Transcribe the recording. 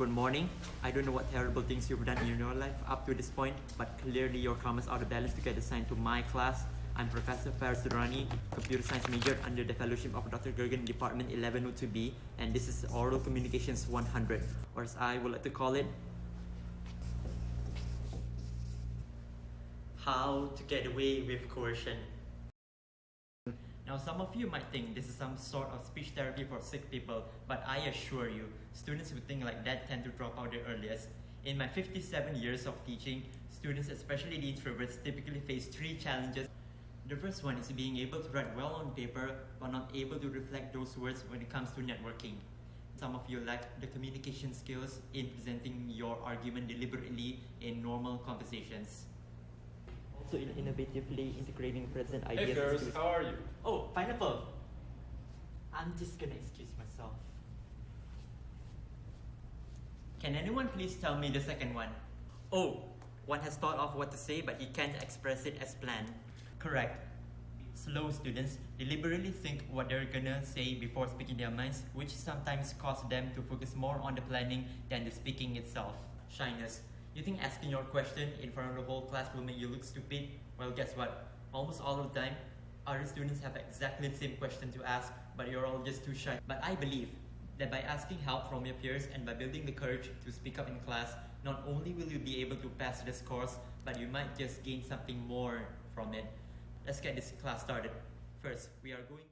Good morning. I don't know what terrible things you've done in your life up to this point, but clearly your karma's are the balance to get assigned to my class. I'm Professor Faris Durrani, Computer Science major under the fellowship of Dr. Gergen, Department 1102B, and this is Oral Communications 100, or as I would like to call it, How to Get Away with Coercion. Now, some of you might think this is some sort of speech therapy for sick people, but I assure you, students who think like that tend to drop out the earliest. In my 57 years of teaching, students, especially the introverts, typically face three challenges. The first one is being able to write well on paper, but not able to reflect those words when it comes to networking. Some of you lack the communication skills in presenting your argument deliberately in normal conversations. Also, in innovatively integrating present ideas. Hey Ferris, into- how are you? Oh, pineapple. I'm just gonna excuse myself. Can anyone please tell me the second one? Oh, one has thought of what to say, but he can't express it as planned. Correct. Slow students deliberately think what they're gonna say before speaking their minds, which sometimes cause them to focus more on the planning than the speaking itself. Shyness. You think asking your question in front of the whole class will make you look stupid? Well, guess what? Almost all of the time, other students have exactly the same question to ask, but you're all just too shy. But I believe that by asking help from your peers and by building the courage to speak up in class, not only will you be able to pass this course, but you might just gain something more from it. Let's get this class started. First, we are going